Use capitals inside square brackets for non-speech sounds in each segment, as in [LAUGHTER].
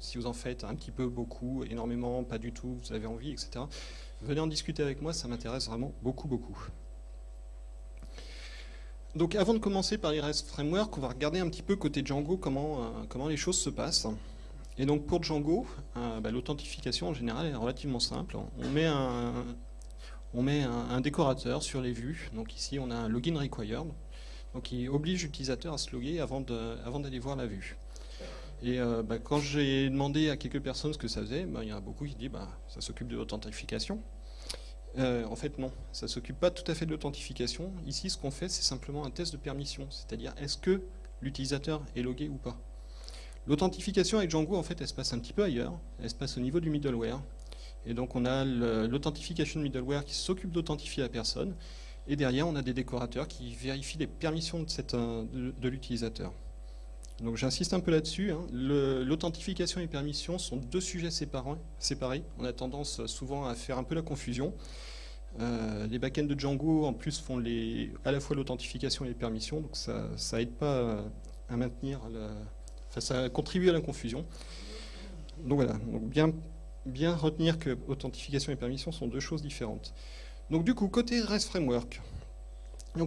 si vous en faites un petit peu, beaucoup, énormément, pas du tout, vous avez envie, etc. Venez en discuter avec moi, ça m'intéresse vraiment beaucoup, beaucoup. Donc avant de commencer par REST Framework, on va regarder un petit peu côté Django comment, euh, les choses se passent. Et donc pour Django, euh, bah, l'authentification en général est relativement simple. On met un, décorateur sur les vues. Donc ici on a un login required, donc qui oblige l'utilisateur à se loguer avant d'aller voir la vue. Et euh, bah, quand j'ai demandé à quelques personnes ce que ça faisait, bah, il y en a beaucoup qui disent bah, ça s'occupe de l'authentification. Euh, en fait, non, ça ne s'occupe pas tout à fait de l'authentification. Ici, ce qu'on fait, c'est simplement un test de permission, c'est-à-dire est-ce que l'utilisateur est logué ou pas? L'authentification avec Django, en fait, elle se passe un petit peu ailleurs, elle se passe au niveau du middleware. Et donc, on a l'authentification middleware qui s'occupe d'authentifier la personne, et derrière, on a des décorateurs qui vérifient les permissions de, euh, de l'utilisateur. Donc j'insiste un peu là-dessus. Hein. L'authentification et permission sont deux sujets séparés, On a tendance souvent à faire un peu la confusion. Euh, les backends de Django en plus font les, à la fois l'authentification et les permissions, donc ça, ça aide pas à maintenir, enfin, ça contribue à la confusion. Donc voilà, bien, bien retenir que authentification et permission sont deux choses différentes. Donc du coup, côté REST Framework,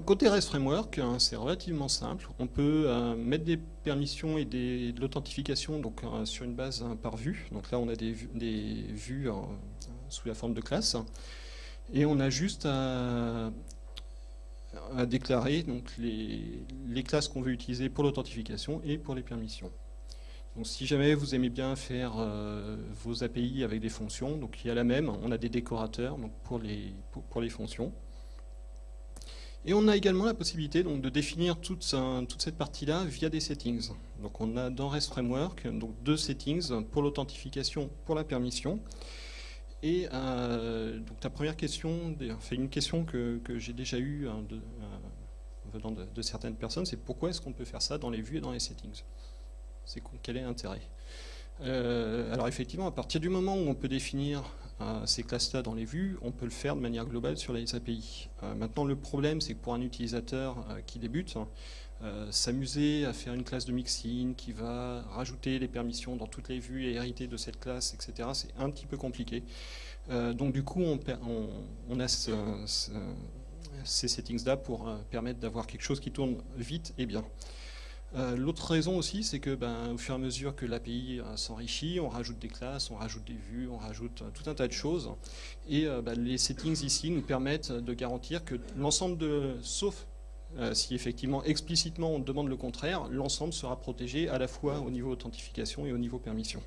côté REST Framework, hein, c'est relativement simple. On peut euh, mettre des permissions et de l'authentification euh, sur une base hein, par vue. Donc là, on a des, vues sous la forme de classe. Et on a juste à, déclarer les, classes qu'on veut utiliser pour l'authentification et pour les permissions. Donc si jamais vous aimez bien faire euh, vos API avec des fonctions, il y a la même, on a des décorateurs pour les fonctions. Et on a également la possibilité donc, de définir toute, cette partie-là via des settings. Donc on a dans REST Framework donc, deux settings pour l'authentification, pour la permission. Et euh, donc la première question, enfin une question que, j'ai déjà eue hein, de, euh, venant de, certaines personnes, c'est pourquoi est-ce qu'on peut faire ça dans les vues et dans les settings? Quel est l'intérêt? Euh, alors effectivement, à partir du moment où on peut définir ces classes-là dans les vues, on peut le faire de manière globale sur les API. Euh, maintenant, le problème, c'est que pour un utilisateur qui débute, s'amuser à faire une classe de mixin qui va rajouter les permissions dans toutes les vues et hériter de cette classe, etc., c'est un petit peu compliqué. donc du coup, on, a ces settings-là pour permettre d'avoir quelque chose qui tourne vite et bien. Euh, l'autre raison aussi, c'est que ben, au fur et à mesure que l'API euh, s'enrichit, on rajoute des classes, on rajoute des vues, on rajoute euh, tout un tas de choses. Et ben, les settings ici nous permettent de garantir que l'ensemble de, sauf si effectivement explicitement on demande le contraire, l'ensemble sera protégé à la fois au niveau authentification et au niveau permission.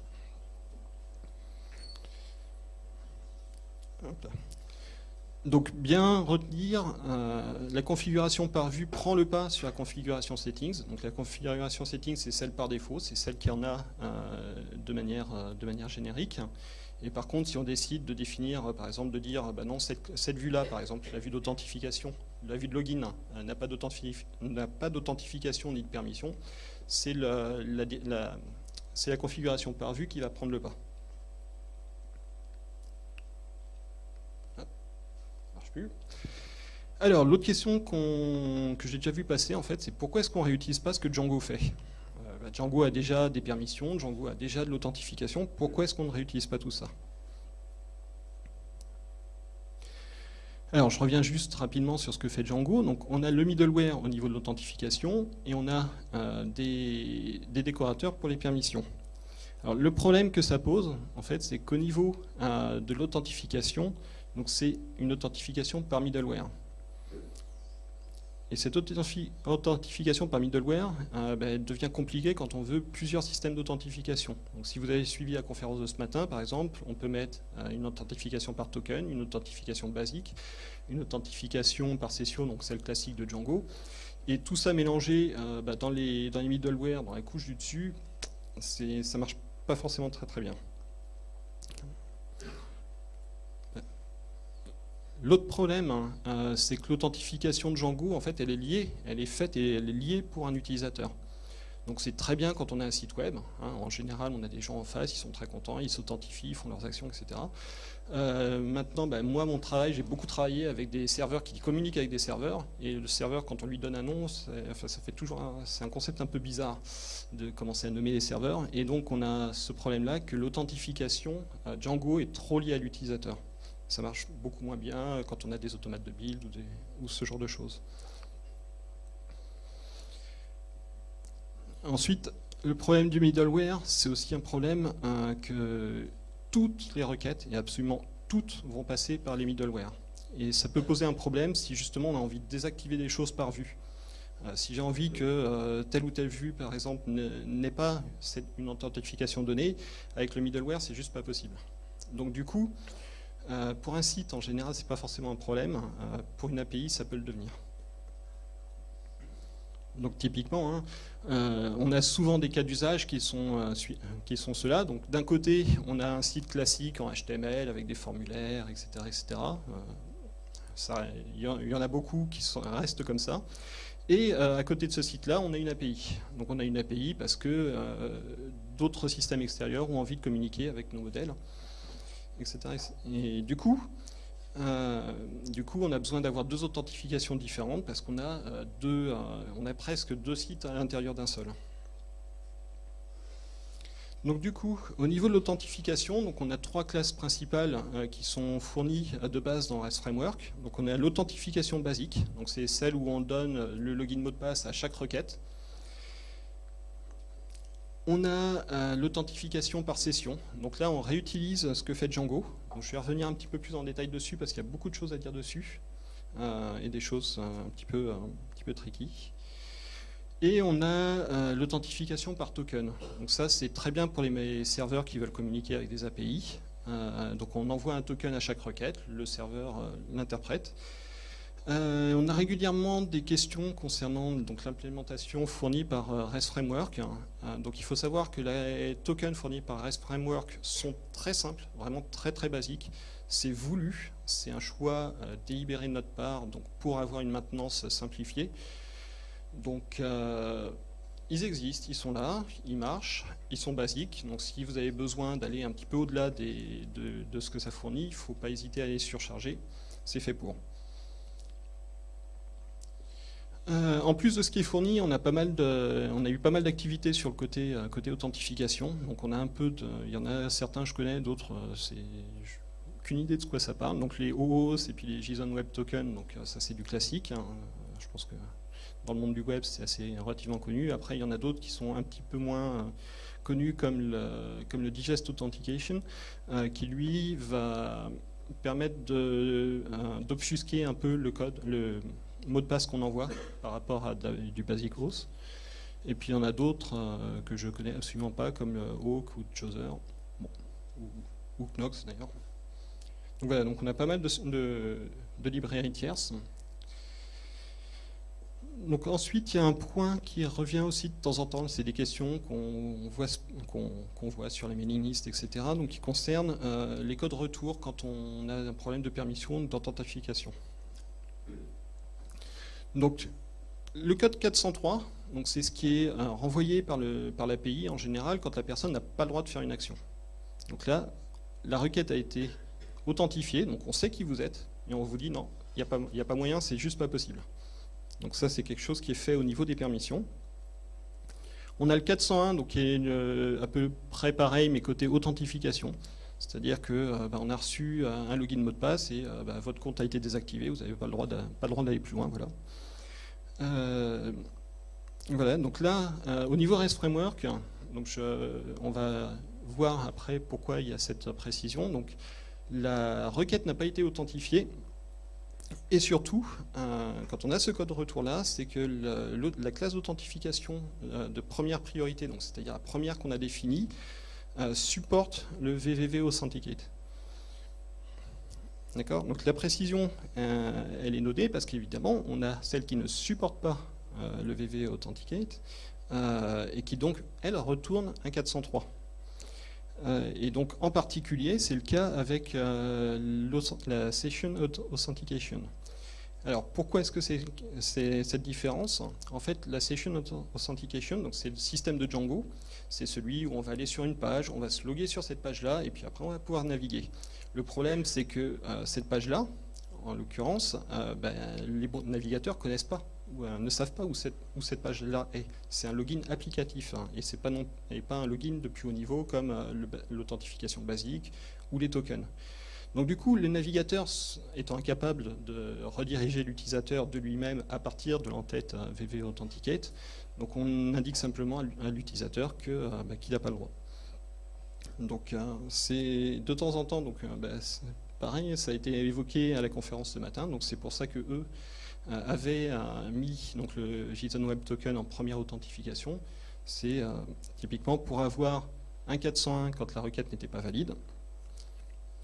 Donc bien retenir, euh, la configuration par vue prend le pas sur la configuration settings. Donc la configuration settings, c'est celle par défaut, c'est celle qui en a euh, de, manière, euh, de manière générique. Et par contre, si on décide de définir, par exemple, de dire, bah non, cette, vue-là, par exemple, la vue d'authentification, la vue de login, n'a pas d'authentification ni de permission, c'est la, la configuration par vue qui va prendre le pas. Alors, l'autre question que j'ai déjà vu passer, en fait, c'est pourquoi est-ce qu'on réutilise pas ce que Django fait? Euh, bah, Django a déjà des permissions, Django a déjà de l'authentification, pourquoi est-ce qu'on ne réutilise pas tout ça? Alors, je reviens juste rapidement sur ce que fait Django. Donc, on a le middleware au niveau de l'authentification et on a euh, des, décorateurs pour les permissions. Alors, le problème que ça pose, en fait, c'est qu'au niveau euh, de l'authentification, donc c'est une authentification par middleware. Et cette authentification par middleware euh, ben, devient compliquée quand on veut plusieurs systèmes d'authentification. Donc si vous avez suivi la conférence de ce matin, par exemple, on peut mettre euh, une authentification par token, une authentification basique, une authentification par session, donc celle classique de Django. Et tout ça mélangé euh, ben, dans, les, dans les middleware, dans les couches du dessus, ça marche pas forcément très très bien. L'autre problème, hein, euh, c'est que l'authentification de Django, en fait, elle est liée, elle est faite et elle est liée pour un utilisateur. Donc c'est très bien quand on a un site web. Hein. En général, on a des gens en face, ils sont très contents, ils s'authentifient, ils font leurs actions, etc. Euh, maintenant, ben, moi, mon travail, j'ai beaucoup travaillé avec des serveurs qui communiquent avec des serveurs. Et le serveur, quand on lui donne un nom, ça fait toujours, c'est un concept un peu bizarre de commencer à nommer les serveurs. Et donc, on a ce problème-là que l'authentification Django est trop liée à l'utilisateur. Ça marche beaucoup moins bien quand on a des automates de build ou, ce genre de choses. Ensuite, le problème du middleware, c'est aussi un problème euh, que toutes les requêtes, et absolument toutes, vont passer par les middleware. Et ça peut poser un problème si justement on a envie de désactiver des choses par vue. Euh, si j'ai envie que euh, telle ou telle vue, par exemple, n'ait pas une authentification donnée, avec le middleware, c'est juste pas possible. Donc du coup, euh, pour un site, en général, c'est pas forcément un problème. pour une API, ça peut le devenir. Donc typiquement, hein, euh, on a souvent des cas d'usage qui sont, euh, ceux-là. Donc d'un côté, on a un site classique en HTML avec des formulaires, etc. etc. Euh, il y, en a beaucoup qui restent comme ça. Et à côté de ce site-là, on a une API. Donc on a une API parce que d'autres systèmes extérieurs ont envie de communiquer avec nos modèles, etc. Et du coup, euh, du coup, on a besoin d'avoir deux authentifications différentes parce qu'on a, euh, deux, euh, on a presque deux sites à l'intérieur d'un seul. Donc du coup, au niveau de l'authentification, on a trois classes principales qui sont fournies de base dans REST Framework. Donc on a l'authentification basique, donc c'est celle où on donne le login mot de passe à chaque requête. On a l'authentification par session. Donc là, on réutilise ce que fait Django je vais revenir un petit peu plus en détail dessus parce qu'il y a beaucoup de choses à dire dessus euh, et des choses euh, un petit peu, un petit tricky. Et on a euh, l'authentification par token. Donc ça, c'est très bien pour les serveurs qui veulent communiquer avec des API. donc on envoie un token à chaque requête, le serveur l'interprète. Euh, on a régulièrement des questions concernant l'implémentation fournie par euh, REST Framework. Euh, donc il faut savoir que les tokens fournis par REST Framework sont très simples, vraiment très très basiques. C'est voulu, c'est un choix délibéré de notre part donc pour avoir une maintenance simplifiée. Donc ils existent, ils sont là, ils marchent, ils sont basiques. Donc si vous avez besoin d'aller un petit peu au-delà de, de, ce que ça fournit, il ne faut pas hésiter à les surcharger. C'est fait pour. Euh, en plus de ce qui est fourni, on a, eu pas mal d'activités sur le côté, euh, côté authentification. Donc on a un peu il y en a certains je connais, d'autres euh, c'est aucune idée de ce quoi ça parle. Donc les OOS et puis les JSON Web Token, donc ça c'est du classique. Hein. Je pense que dans le monde du web c'est assez relativement connu. Après il y en a d'autres qui sont un petit peu moins connus comme le, Digest Authentication, qui lui va permettre d'obfusquer un peu le code, mot de passe qu'on envoie par rapport à du basic OS. Et puis il y en a d'autres euh, que je connais absolument pas, comme Hawk ou Chooser, ou, Knox d'ailleurs. Donc voilà, donc on a pas mal de, librairies tierces. Donc ensuite, il y a un point qui revient aussi de temps en temps, c'est des questions qu'on voit, sur les mailing lists, etc., donc qui concernent euh, les codes retour quand on a un problème de permission d'authentification. Donc, le code 403, c'est ce qui est euh, renvoyé par l'API par en général quand la personne n'a pas le droit de faire une action. Donc là, la requête a été authentifiée, donc on sait qui vous êtes, et on vous dit non, il n'y a, pas moyen, c'est juste pas possible. Donc ça, c'est quelque chose qui est fait au niveau des permissions. On a le 401, donc qui est euh, à peu près pareil, mais côté authentification. C'est-à-dire que euh, bah, a reçu un login mot de passe et bah, votre compte a été désactivé, vous n'avez pas le droit d'aller plus loin. Voilà. Euh, voilà, donc là, euh, au niveau REST Framework, donc on va voir après pourquoi il y a cette précision. Donc, la requête n'a pas été authentifiée. Et surtout, euh, quand on a ce code retour-là, c'est que la classe d'authentification de première priorité, c'est-à-dire la première qu'on a définie, supporte le VVV Authenticate. D'accord? Donc la précision, euh, elle est notée parce qu'évidemment, on a celle qui ne supporte pas euh, le VV Authenticate euh, et qui donc, elle, retourne un 403. et donc, en particulier, c'est le cas avec la Session Authentication. Alors pourquoi est-ce que c'est cette différence? En fait, la Session Authentication, donc c'est le système de Django, c'est celui où on va aller sur une page, on va se loguer sur cette page-là, et puis après on va pouvoir naviguer. Le problème, c'est que euh, cette page-là, en l'occurrence, euh, ben, les navigateurs ne connaissent pas, euh, ne savent pas où cette, page-là est. C'est un login applicatif, hein, et ce n'est pas, pas un login de plus haut niveau comme l'authentification basique ou les tokens. Donc du coup, le navigateur étant incapable de rediriger l'utilisateur de lui-même à partir de l'entête VV Authenticate, donc on indique simplement à l'utilisateur euh, bah, qu'il n'a pas le droit. Donc euh, c'est de temps en temps, donc euh, bah, pareil, ça a été évoqué à la conférence ce matin, donc c'est pour ça que eux avaient mis donc, le JSON Web Token en première authentification. C'est typiquement pour avoir un 401 quand la requête n'était pas valide,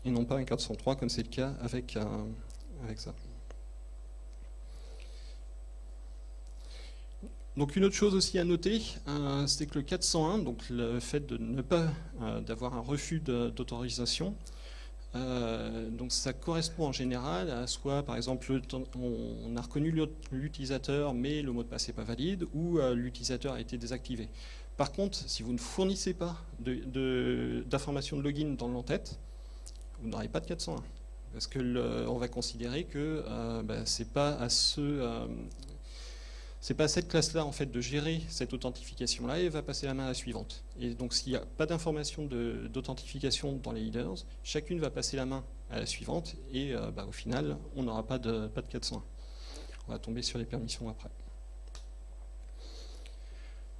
et non pas un 403 comme c'est le cas avec, avec ça. Donc une autre chose aussi à noter, euh, c'est que le 401, donc le fait de ne pas euh, d'avoir un refus d'autorisation, euh, donc ça correspond en général à soit par exemple on, a reconnu l'utilisateur mais le mot de passe n'est pas valide ou l'utilisateur a été désactivé. Par contre, si vous ne fournissez pas d'informations de, login dans l'entête, vous n'aurez pas de 401 parce que on va considérer que bah, c'est pas à ce c'est pas à cette classe-là en fait de gérer cette authentification-là et va passer la main à la suivante. Et donc s'il n'y a pas d'information d'authentification dans les leaders, chacune va passer la main à la suivante et euh, bah, au final on n'aura pas de, pas de 401. On va tomber sur les permissions après.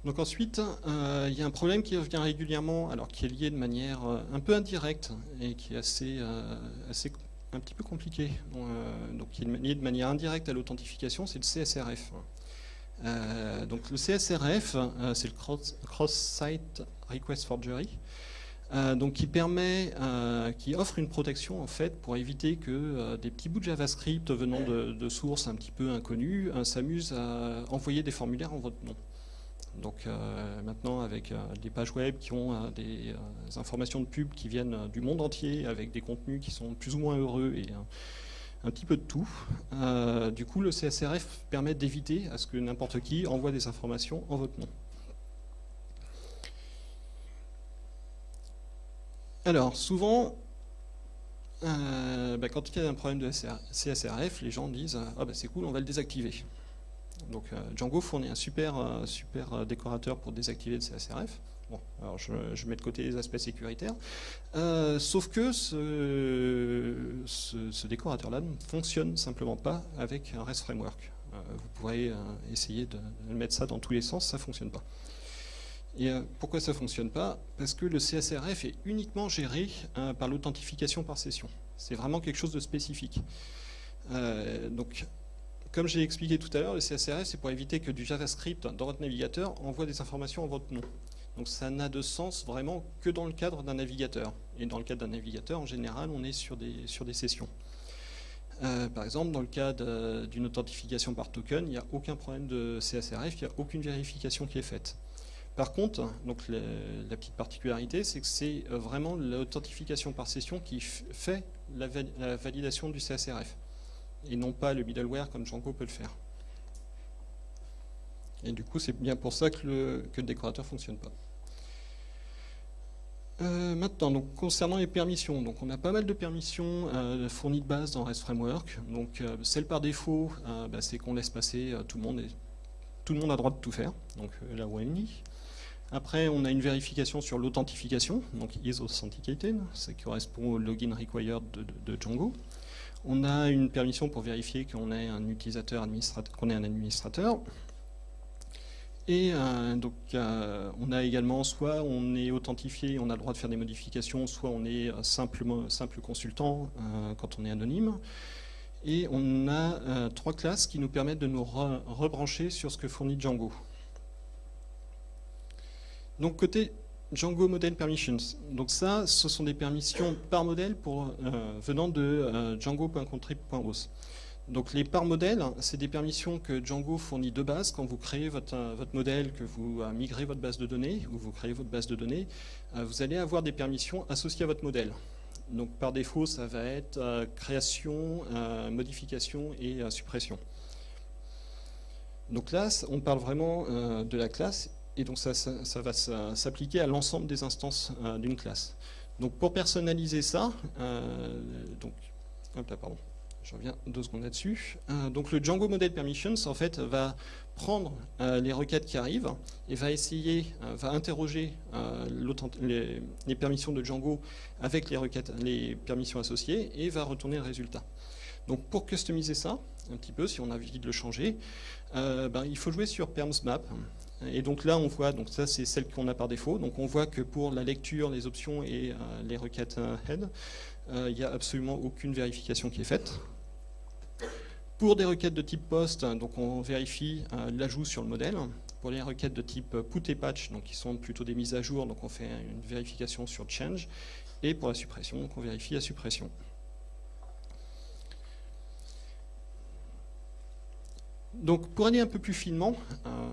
Donc ensuite, euh, il y a un problème qui revient régulièrement, alors qui est lié de manière euh, un peu indirecte et qui est assez, assez un petit peu compliqué, donc qui est lié de manière indirecte à l'authentification, c'est le CSRF. Euh, donc le CSRF, euh, c'est le Cross-Site Request Forgery, euh, donc qui permet, qui offre une protection en fait pour éviter que des petits bouts de JavaScript venant de, sources un petit peu inconnues s'amusent à envoyer des formulaires en votre nom. Donc maintenant avec des pages web qui ont des, informations de pub qui viennent du monde entier avec des contenus qui sont plus ou moins heureux et un petit peu de tout. Euh, du coup, le CSRF permet d'éviter à ce que n'importe qui envoie des informations en votre nom. Alors, souvent, euh, bah, quand il y a un problème de CSRF, les gens disent ah bah, c'est cool, on va le désactiver. Donc euh, Django fournit un super, super décorateur pour désactiver le CSRF. Bon, alors je, mets de côté les aspects sécuritaires. Euh, sauf que ce, décorateur-là ne fonctionne simplement pas avec un REST Framework. Euh, vous pourrez euh, essayer de, mettre ça dans tous les sens, ça ne fonctionne pas. Et pourquoi ça ne fonctionne pas? Parce que le CSRF est uniquement géré par l'authentification par session. C'est vraiment quelque chose de spécifique. donc, comme j'ai expliqué tout à l'heure, le CSRF, c'est pour éviter que du JavaScript dans votre navigateur envoie des informations en votre nom. Donc ça n'a de sens vraiment que dans le cadre d'un navigateur. Et dans le cadre d'un navigateur, en général, on est sur des, sessions. Euh, par exemple, dans le cas d'une authentification par token, il n'y a aucun problème de CSRF, il n'y a aucune vérification qui est faite. Par contre, la petite particularité, c'est que c'est euh, vraiment l'authentification par session qui fait la, validation du CSRF, et non pas le middleware comme Django peut le faire. Et du coup, c'est bien pour ça que le, que le décorateur ne fonctionne pas. Euh, maintenant, donc, concernant les permissions, donc on a pas mal de permissions euh, fournies de base dans REST Framework. Donc, euh, celle par défaut, bah, c'est qu'on laisse passer tout le monde. Et tout le monde a droit de tout faire, donc là où. Après, on a une vérification sur l'authentification, donc is authenticated, ça correspond au login required de, Django. On a une permission pour vérifier qu'on est un utilisateur administrateur, qu'on est un administrateur. Et euh, donc, euh, on a également, soit on est authentifié, on a le droit de faire des modifications, soit on est euh, simplement, simple consultant quand on est anonyme. Et on a trois classes qui nous permettent de nous rebrancher sur ce que fournit Django. Donc, côté Django Model Permissions. Donc ça, ce sont des permissions par modèle pour, venant de django.contrib.os. Donc les par modèles, c'est des permissions que Django fournit de base quand vous créez votre, euh, votre modèle, que vous euh, migrez votre base de données, ou vous créez votre base de données, euh, vous allez avoir des permissions associées à votre modèle. Donc par défaut, ça va être création, modification et suppression. Donc là, on parle vraiment de la classe et donc ça, va s'appliquer à l'ensemble des instances d'une classe. Donc pour personnaliser ça, donc, hop là, pardon, je reviens deux secondes là-dessus. donc le Django Model Permissions, en fait, va prendre euh, les requêtes qui arrivent et va essayer, euh, va interroger euh, les, permissions de Django avec les requêtes, les permissions associées et va retourner le résultat. Donc pour customiser ça, un petit peu, si on a envie de le changer, ben, il faut jouer sur permsmap. Et donc là, on voit, donc ça c'est celle qu'on a par défaut, donc on voit que pour la lecture, les options et les requêtes head, il n'y a absolument aucune vérification qui est faite. Pour des requêtes de type post, donc on vérifie euh, l'ajout sur le modèle. Pour les requêtes de type put et patch, donc qui sont plutôt des mises à jour, donc on fait une vérification sur change. Et pour la suppression, donc on vérifie la suppression. Donc pour aller un peu plus finement, euh,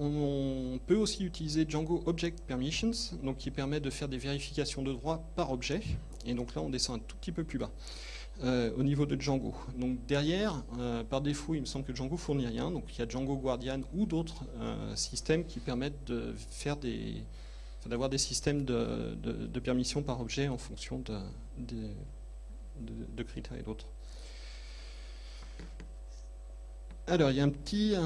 on, peut aussi utiliser Django Object Permissions, donc qui permet de faire des vérifications de droit par objet. Et donc là, on descend un tout petit peu plus bas. Euh, au niveau de Django. Donc derrière, euh, par défaut, il me semble que Django fournit rien. Donc il y a Django Guardian ou d'autres euh, systèmes qui permettent d'avoir des systèmes de, de, permission par objet en fonction de critères et d'autres. Alors, il y a un petit,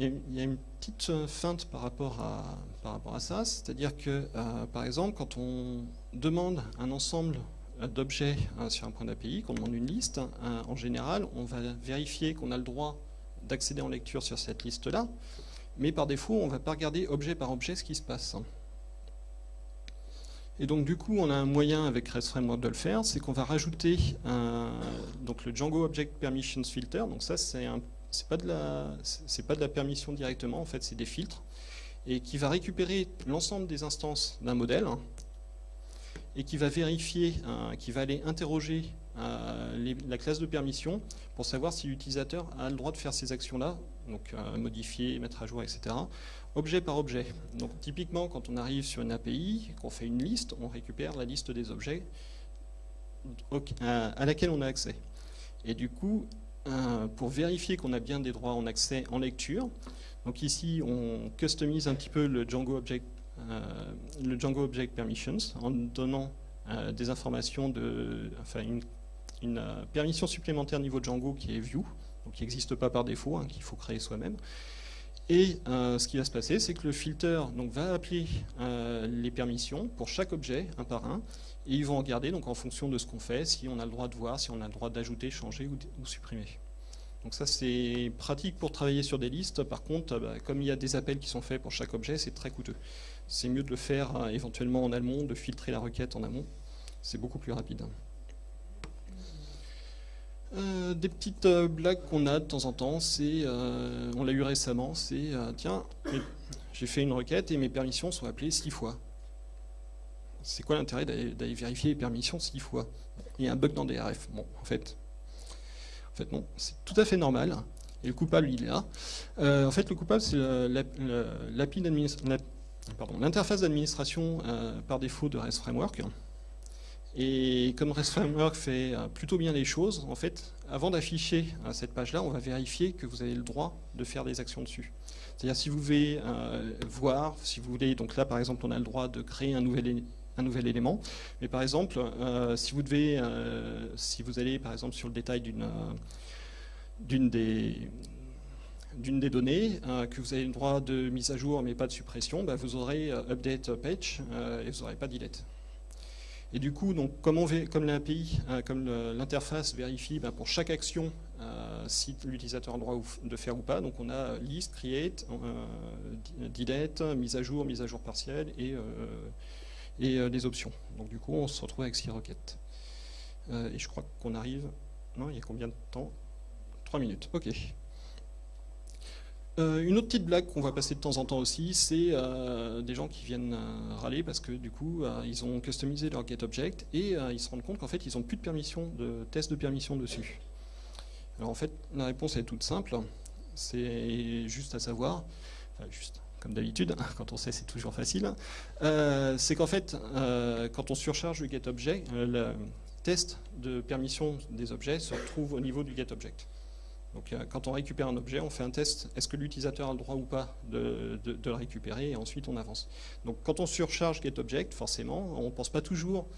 une petite feinte par rapport à, ça, c'est-à-dire que, par exemple, quand on demande un ensemble d'objets hein, sur un point d'API, qu'on demande une liste, hein, en général, on va vérifier qu'on a le droit d'accéder en lecture sur cette liste-là, mais par défaut, on ne va pas regarder objet par objet ce qui se passe. Et donc du coup, on a un moyen avec REST Framework de le faire, c'est qu'on va rajouter donc le Django Object Permissions Filter. Donc ça, c'est pas de la c'est pas de la permission directement, en fait, c'est des filtres et qui va récupérer l'ensemble des instances d'un modèle et qui va vérifier, euh, qui va aller interroger euh, la classe de permission pour savoir si l'utilisateur a le droit de faire ces actions-là, donc euh, modifier, mettre à jour, etc., objet par objet. Donc typiquement, quand on arrive sur une API, qu'on fait une liste, on récupère la liste des objets à laquelle on a accès. Et du coup, pour vérifier qu'on a bien des droits en accès en lecture, donc ici on customise un petit peu le Django Object euh, le Django Object Permissions en donnant euh, des informations de, enfin une, euh, permission supplémentaire niveau Django qui est view, donc qui n'existe pas par défaut, hein, qu'il faut créer soi-même. Et ce qui va se passer, c'est que le filter va appeler les permissions pour chaque objet, un par un, et ils vont regarder donc, en fonction de ce qu'on fait, si on a le droit de voir, si on a le droit d'ajouter, changer ou supprimer. Donc ça c'est pratique pour travailler sur des listes, par contre bah, comme il y a des appels qui sont faits pour chaque objet, c'est très coûteux. C'est mieux de le faire euh, éventuellement en amont, de filtrer la requête en amont, c'est beaucoup plus rapide. Euh, des petites euh, blagues qu'on a de temps en temps, c'est, on l'a eu récemment, c'est tiens, j'ai fait une requête et mes permissions sont appelées six fois. C'est quoi l'intérêt d'aller vérifier les permissions six fois? Il y a un bug dans DRF. Bon, en fait, en fait, non, c'est tout à fait normal. Et le coupable, il est là. Euh, en fait, le coupable, c'est l'interface d'administration euh, par défaut de REST Framework. Et comme REST Framework fait euh, plutôt bien les choses, en fait, avant d'afficher cette page-là, on va vérifier que vous avez le droit de faire des actions dessus. C'est-à-dire si vous voulez voir, si vous voulez, donc là par exemple, on a le droit de créer un nouvel élément. Mais par exemple, euh, si vous devez, euh, si vous allez par exemple sur le détail d'une euh, d'une des d'une des données, que vous avez le droit de mise à jour mais pas de suppression, bah, vous aurez update page et vous n'aurez pas delete. Et du coup, donc, comme, l'API, comme l'interface vérifie bah, pour chaque action si l'utilisateur a le droit de faire ou pas, donc on a list, create, delete, mise à jour, mise à jour partielle et et euh, les options. Donc du coup, on se retrouve avec six requêtes. Euh, et je crois qu'on arrive... Non, il y a combien de temps? 3 minutes, ok. Euh, une autre petite blague qu'on va passer de temps en temps aussi, c'est des gens qui viennent râler parce que du coup, ils ont customisé leur getObject et ils se rendent compte qu'en fait, ils n'ont plus de permission, de test de permission dessus. Alors en fait, la réponse est toute simple. C'est juste à savoir, enfin juste, comme d'habitude, [LAUGHS] quand on sait c'est toujours facile, euh, c'est qu'en fait, euh, quand on surcharge le getObject, le test de permission des objets se retrouve au niveau du getObject. Donc quand on récupère un objet, on fait un test, est-ce que l'utilisateur a le droit ou pas de, le récupérer, et ensuite on avance. Donc quand on surcharge getObject, forcément, on ne pense pas toujours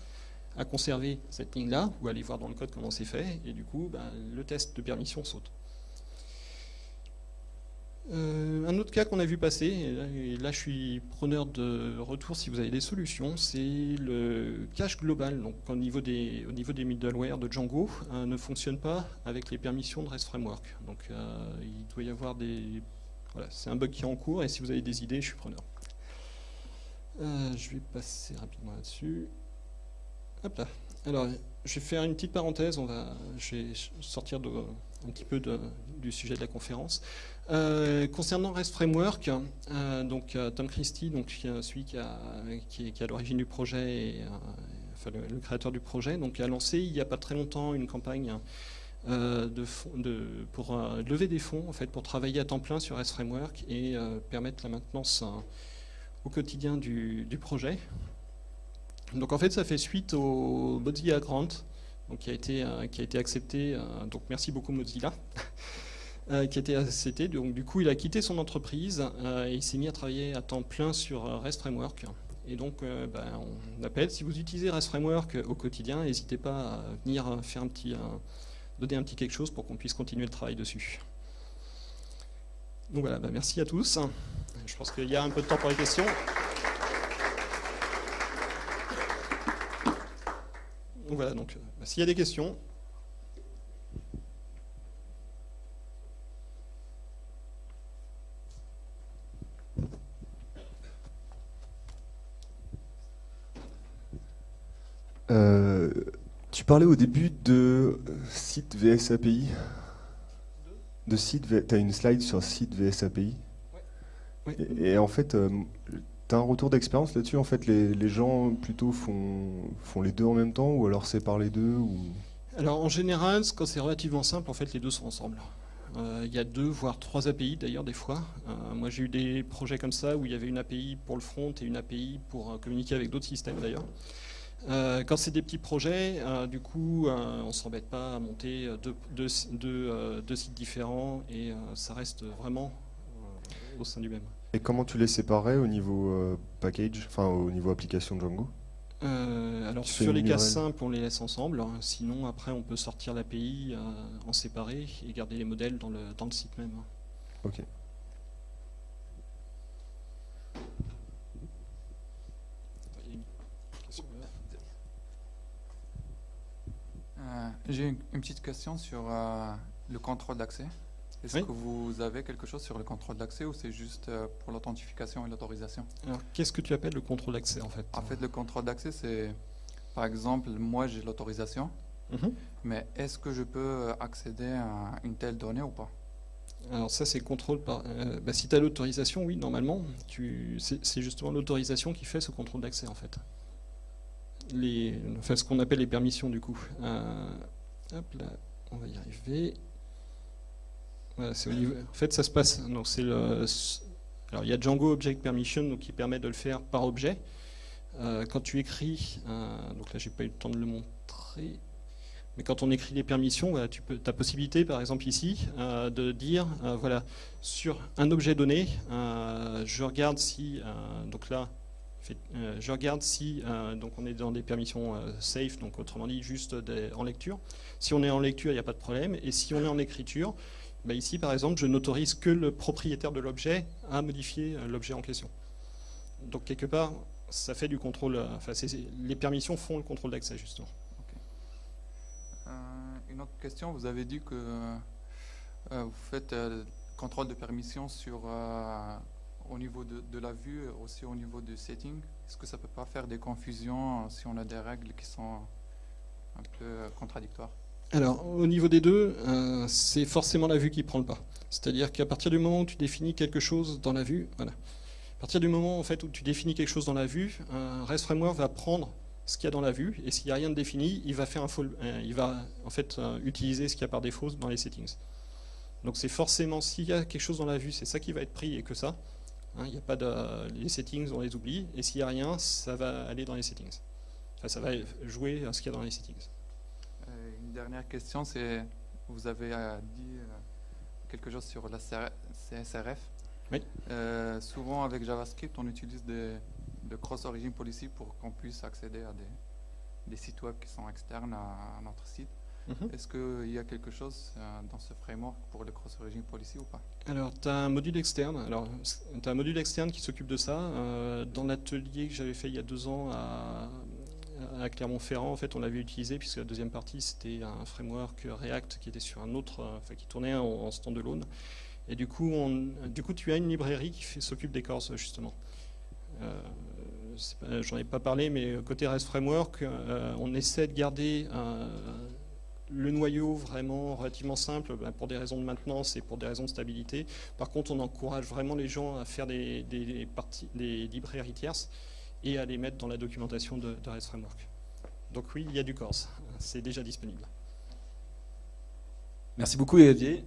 à conserver cette ligne-là, ou aller voir dans le code comment c'est fait, et du coup, ben, le test de permission saute. Euh, un autre cas qu'on a vu passer, et là, je suis preneur de retour si vous avez des solutions, c'est le cache global. Donc au niveau des, middleware de Django, euh, ne fonctionne pas avec les permissions de REST Framework. Donc euh, il doit y avoir des... Voilà, c'est un bug qui est en cours et si vous avez des idées, je suis preneur. je vais passer rapidement là-dessus. Hop là. Alors, je vais faire une petite parenthèse, on va, je vais sortir de, un petit peu du sujet de la conférence. Euh, concernant REST Framework, euh, donc euh, Tom Christie, donc celui qui, a, qui est, à l'origine du projet, et, enfin, le, créateur du projet, donc a lancé il n'y a pas très longtemps une campagne de, pour lever des fonds en fait pour travailler à temps plein sur REST Framework et permettre la maintenance au quotidien du, du projet. Donc en fait, ça fait suite au Mozilla Grant, qui, a été, euh, qui a été accepté. Euh, donc merci beaucoup Mozilla. [LAUGHS] Euh, qui a été accepté. Donc du coup, il a quitté son entreprise et il s'est mis à travailler à temps plein sur REST Framework. Et donc, ben, on appelle, si vous utilisez REST Framework au quotidien, n'hésitez pas à venir faire un petit, donner un petit quelque chose pour qu'on puisse continuer le travail dessus. Donc voilà, ben, merci à tous. Je pense qu'il y a un peu de temps pour les questions. Donc voilà, donc s'il y a des questions. Euh, tu parlais au début de site VS API. De site, tu as une slide sur site VS API. Et, en fait, euh, un retour d'expérience là-dessus En fait, les, gens plutôt font, les deux en même temps ou alors séparent les deux. Alors en général, quand c'est relativement simple, en fait, les deux sont ensemble. Euh, il y a deux, voire trois API d'ailleurs des fois. Euh, moi j'ai eu des projets comme ça où il y avait une API pour le front et une API pour euh, communiquer avec d'autres systèmes d'ailleurs. quand c'est des petits projets, du coup, on ne s'embête pas à monter deux, deux, sites différents et ça reste vraiment au sein du même. Et comment tu les séparais au niveau euh, package, enfin au niveau application Django? Euh, alors sur les cas simples, on les laisse ensemble. Sinon, après, on peut sortir l'API euh, en séparé et garder les modèles dans le, dans le site même. Ok. J'ai une, une, petite question sur le contrôle d'accès. Est-ce que vous avez quelque chose sur le contrôle d'accès ou c'est juste euh, pour l'authentification et l'autorisation? Alors, qu'est-ce que tu appelles le contrôle d'accès en fait? En fait, le contrôle d'accès, c'est, par exemple, moi j'ai l'autorisation, mhm. mais est-ce que je peux accéder à une telle donnée ou pas? Alors ça c'est contrôle par... Euh, bah, si tu as l'autorisation, oui, normalement, c'est justement l'autorisation qui fait ce contrôle d'accès en fait. Les, enfin, ce qu'on appelle les permissions du coup. Euh, hop là, on va y arriver en fait, ça se passe. Alors, il y a Django Object Permission donc, qui permet de le faire par objet. Euh, quand tu écris, euh, donc là, j'ai pas eu le temps de le montrer, mais quand on écrit des permissions, tu peux, as possibilité, par exemple ici, euh, de dire, voilà, sur un objet donné, je regarde si, donc là, je regarde si, donc on est dans des permissions safe, donc autrement dit juste en lecture. Si on est en lecture, il n'y a pas de problème, et si on est en écriture, bah, ici, par exemple, je n'autorise que le propriétaire de l'objet à modifier euh, l'objet en question. Donc, quelque part, ça fait du contrôle, euh, enfin, les permissions font le contrôle d'accès, justement. Euh, une autre question, vous avez dit que vous faites le contrôle de permission sur, au niveau de, de, la vue, aussi au niveau du setting. Est-ce que ça ne peut pas faire des confusions si on a des règles qui sont un peu contradictoires? Alors, au niveau des deux, euh, c'est forcément la vue qui prend le pas. C'est-à-dire qu'à partir du moment où tu définis quelque chose dans la vue, voilà. À partir du moment en fait, tu définis quelque chose dans la vue, un REST Framework va prendre ce qu'il y a dans la vue, et s'il n'y a rien de défini, il va, faire un euh, il va en fait euh, utiliser ce qu'il y a par défaut dans les settings. Donc c'est forcément, s'il y a quelque chose dans la vue, c'est ça qui va être pris et que ça. Hein, il y a pas les settings, on les oublie. Et s'il n'y a rien, ça va aller dans les settings. Enfin, ça va jouer à ce qu'il y a dans les settings. Euh, une dernière question, c'est vous avez dit quelque chose sur la CSRF. Oui. souvent avec JavaScript, on utilise des, de cross-origin policy pour qu'on puisse accéder à des, des, sites web qui sont externes à, notre site. Mhm. Est-ce qu'il y a quelque chose euh, dans ce framework pour le cross-origin policy ou pas? Alors, tu as un module externe. Alors, as un module externe qui s'occupe de ça. Euh, dans l'atelier que j'avais fait il y a deux ans à, à Clermont-Ferrand, en fait, on l'avait utilisé puisque la deuxième partie c'était un framework React qui était sur un autre, euh, enfin, qui tournait en, en standalone. Et du coup, du coup, tu as une librairie qui s'occupe des cores justement. J'en ai pas parlé, mais côté REST Framework, on essaie de garder un, le noyau vraiment relativement simple bah, pour des raisons de maintenance et pour des raisons de stabilité. Par contre, on encourage vraiment les gens à faire des, parties, des librairies tierces et à les mettre dans la documentation de, REST Framework. Donc oui, il y a du Corse, c'est déjà disponible. Merci beaucoup Xavier.